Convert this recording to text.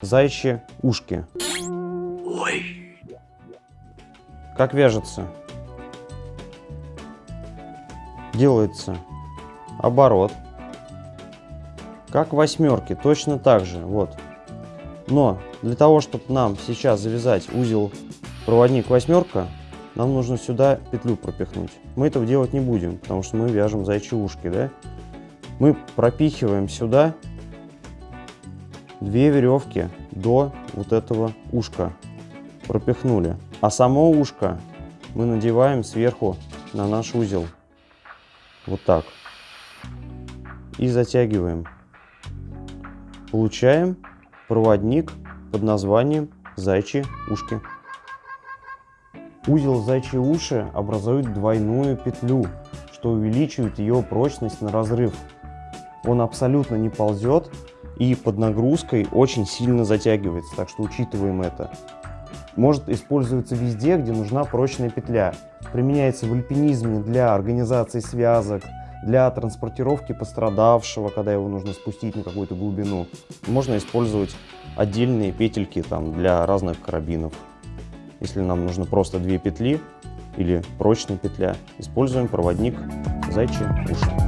зайчьи ушки. Как вяжется? Делается оборот. Как восьмерки, точно так же. Вот. Но для того, чтобы нам сейчас завязать узел проводник восьмерка, нам нужно сюда петлю пропихнуть. Мы этого делать не будем, потому что мы вяжем зайчьи ушки, да? Мы пропихиваем сюда две веревки до вот этого ушка. Пропихнули. А само ушко мы надеваем сверху на наш узел. Вот так. И затягиваем. Получаем проводник под названием зайчьи ушки. Узел зайчьи уши образует двойную петлю, что увеличивает ее прочность на разрыв. Он абсолютно не ползет и под нагрузкой очень сильно затягивается, так что учитываем это. Может использоваться везде, где нужна прочная петля. Применяется в альпинизме для организации связок, для транспортировки пострадавшего, когда его нужно спустить на какую-то глубину. Можно использовать отдельные петельки там, для разных карабинов. Если нам нужно просто две петли или прочная петля, используем проводник зайчьи уши.